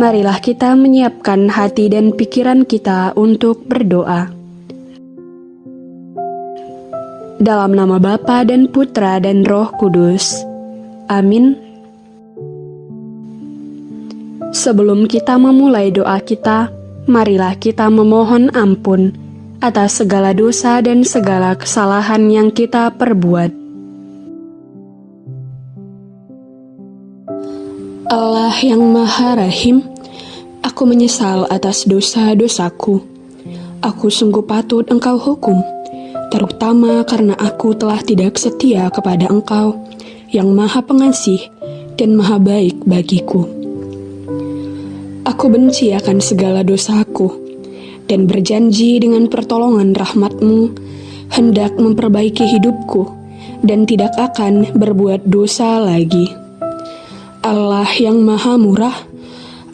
Marilah kita menyiapkan hati dan pikiran kita untuk berdoa. Dalam nama Bapa dan Putra dan Roh Kudus. Amin. Sebelum kita memulai doa kita, marilah kita memohon ampun atas segala dosa dan segala kesalahan yang kita perbuat. Allah yang Maha Rahim, aku menyesal atas dosa-dosaku. Aku sungguh patut Engkau hukum, terutama karena aku telah tidak setia kepada Engkau yang Maha Pengasih dan Maha Baik bagiku. Aku benci akan segala dosaku dan berjanji dengan pertolongan rahmatmu hendak memperbaiki hidupku dan tidak akan berbuat dosa lagi. Allah yang maha murah,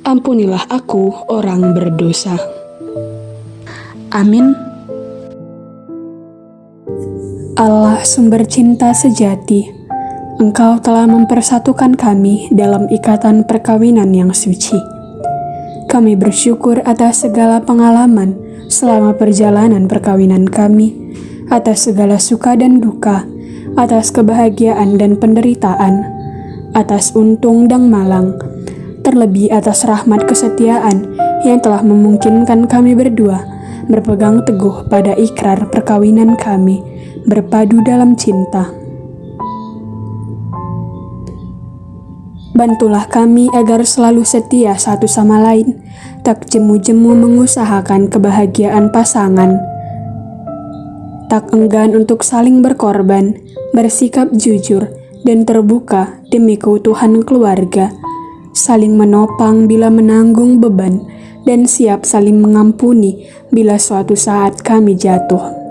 ampunilah aku orang berdosa. Amin. Allah sumber cinta sejati, Engkau telah mempersatukan kami dalam ikatan perkawinan yang suci. Kami bersyukur atas segala pengalaman selama perjalanan perkawinan kami, atas segala suka dan duka, atas kebahagiaan dan penderitaan, atas untung dan malang, terlebih atas rahmat kesetiaan yang telah memungkinkan kami berdua berpegang teguh pada ikrar perkawinan kami, berpadu dalam cinta. Bantulah kami agar selalu setia satu sama lain, tak jemu-jemu mengusahakan kebahagiaan pasangan, tak enggan untuk saling berkorban, bersikap jujur, dan terbuka demi keutuhan keluarga, saling menopang bila menanggung beban, dan siap saling mengampuni bila suatu saat kami jatuh.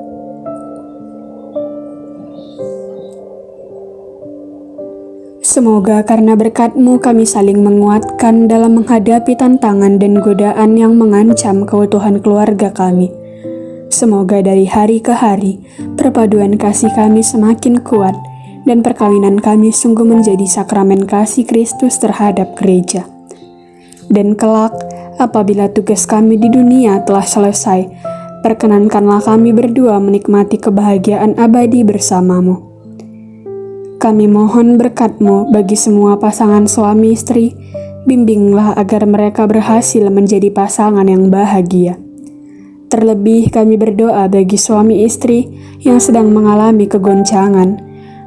Semoga karena berkatmu kami saling menguatkan dalam menghadapi tantangan dan godaan yang mengancam keutuhan keluarga kami. Semoga dari hari ke hari, perpaduan kasih kami semakin kuat, dan perkawinan kami sungguh menjadi sakramen kasih Kristus terhadap gereja. Dan kelak, apabila tugas kami di dunia telah selesai, perkenankanlah kami berdua menikmati kebahagiaan abadi bersamamu. Kami mohon berkatmu bagi semua pasangan suami istri, bimbinglah agar mereka berhasil menjadi pasangan yang bahagia. Terlebih kami berdoa bagi suami istri yang sedang mengalami kegoncangan,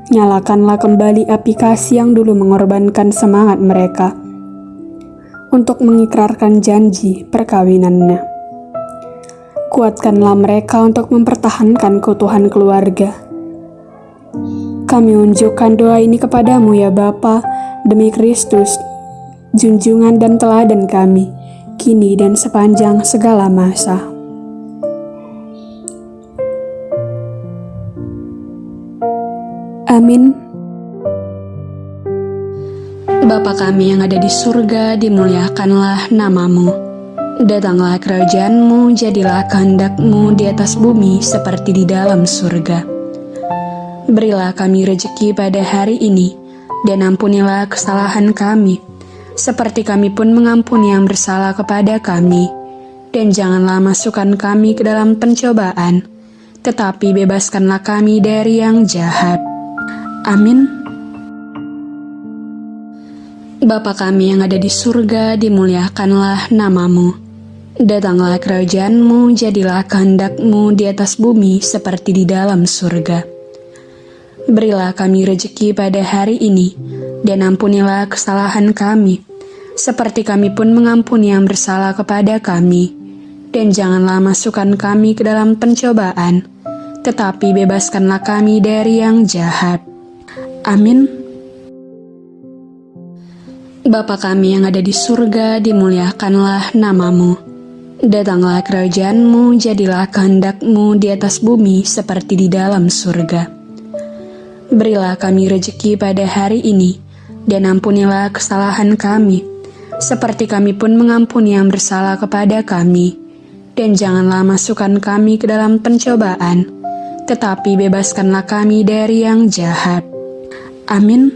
nyalakanlah kembali aplikasi yang dulu mengorbankan semangat mereka untuk mengikrarkan janji perkawinannya. Kuatkanlah mereka untuk mempertahankan keutuhan keluarga. Kami unjukkan doa ini kepadamu ya Bapa, demi Kristus, junjungan dan teladan kami, kini dan sepanjang segala masa. Amin. Bapa kami yang ada di surga, dimuliakanlah namamu. Datanglah kerajaanmu, jadilah kehendakmu di atas bumi seperti di dalam surga. Berilah kami rejeki pada hari ini, dan ampunilah kesalahan kami, seperti kami pun mengampuni yang bersalah kepada kami. Dan janganlah masukkan kami ke dalam pencobaan, tetapi bebaskanlah kami dari yang jahat. Amin. Bapa kami yang ada di surga, dimuliakanlah namamu. Datanglah kerajaanmu, jadilah kehendakmu di atas bumi seperti di dalam surga. Berilah kami rejeki pada hari ini, dan ampunilah kesalahan kami, seperti kami pun mengampuni yang bersalah kepada kami. Dan janganlah masukkan kami ke dalam pencobaan, tetapi bebaskanlah kami dari yang jahat. Amin. Bapa kami yang ada di surga, dimuliakanlah namamu. Datanglah kerajaanmu, jadilah kehendakmu di atas bumi seperti di dalam surga. Berilah kami rejeki pada hari ini, dan ampunilah kesalahan kami, seperti kami pun mengampuni yang bersalah kepada kami. Dan janganlah masukkan kami ke dalam pencobaan, tetapi bebaskanlah kami dari yang jahat. Amin.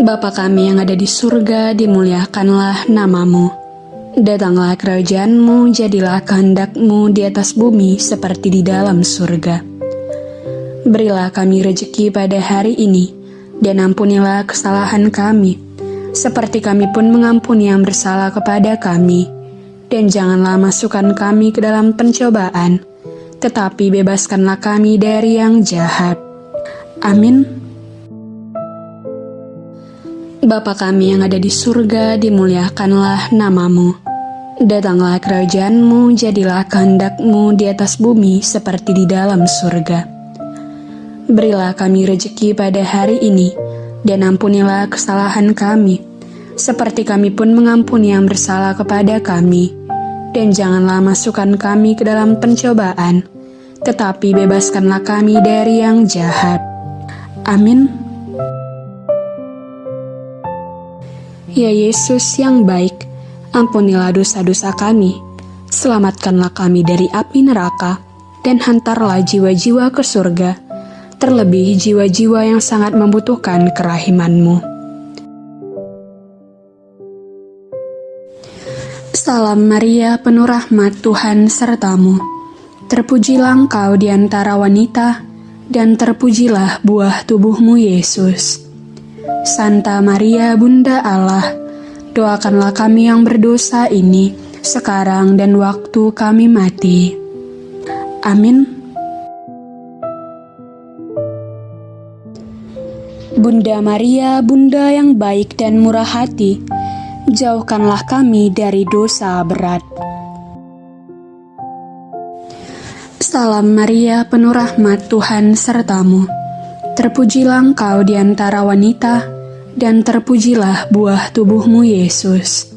Bapa kami yang ada di surga, dimuliakanlah namamu. Datanglah kerajaanmu, jadilah kehendakmu di atas bumi seperti di dalam surga. Berilah kami rejeki pada hari ini, dan ampunilah kesalahan kami, seperti kami pun mengampuni yang bersalah kepada kami. Dan janganlah masukkan kami ke dalam pencobaan, tetapi bebaskanlah kami dari yang jahat. Amin. Bapa kami yang ada di surga, dimuliakanlah namamu. Datanglah kerajaanmu, jadilah kehendakmu di atas bumi seperti di dalam surga. Berilah kami rejeki pada hari ini, dan ampunilah kesalahan kami, seperti kami pun mengampuni yang bersalah kepada kami. Dan janganlah masukkan kami ke dalam pencobaan, tetapi bebaskanlah kami dari yang jahat. Amin. Ya Yesus yang baik, ampunilah dosa-dosa kami, selamatkanlah kami dari api neraka, dan hantarlah jiwa-jiwa ke surga, terlebih jiwa-jiwa yang sangat membutuhkan kerahimanmu. Salam Maria, penuh rahmat Tuhan sertamu. Terpujilah engkau di antara wanita, dan terpujilah buah tubuhmu Yesus. Santa Maria Bunda Allah, doakanlah kami yang berdosa ini sekarang dan waktu kami mati. Amin. Bunda Maria, Bunda yang baik dan murah hati, jauhkanlah kami dari dosa berat. Salam Maria, penuh rahmat Tuhan sertamu. Terpujilah engkau di antara wanita, dan terpujilah buah tubuhmu Yesus.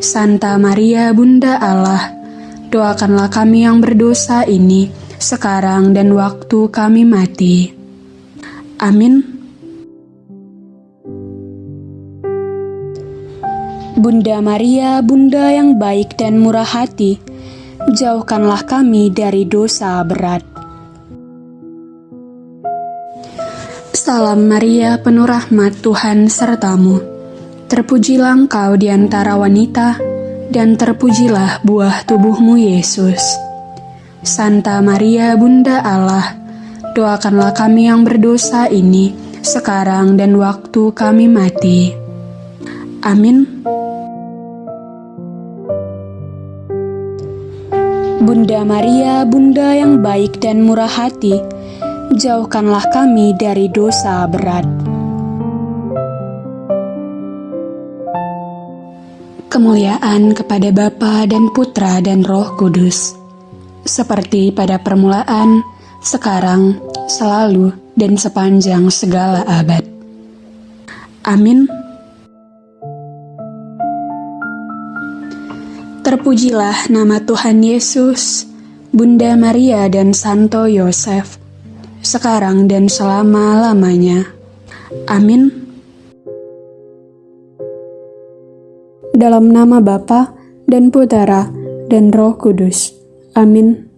Santa Maria Bunda Allah, doakanlah kami yang berdosa ini, sekarang dan waktu kami mati. Amin. Bunda Maria, Bunda yang baik dan murah hati, jauhkanlah kami dari dosa berat. Salam Maria, penuh rahmat Tuhan sertamu. Terpujilah engkau di antara wanita, dan terpujilah buah tubuhmu Yesus. Santa Maria, Bunda Allah, doakanlah kami yang berdosa ini, sekarang dan waktu kami mati. Amin. Bunda Maria, Bunda yang baik dan murah hati, jauhkanlah kami dari dosa berat. Kemuliaan kepada Bapa dan Putra dan Roh Kudus, seperti pada permulaan, sekarang, selalu, dan sepanjang segala abad. Amin. Terpujilah nama Tuhan Yesus, Bunda Maria dan Santo Yosef, sekarang dan selama-lamanya. Amin. Dalam nama Bapa dan Putera dan Roh Kudus. Amin.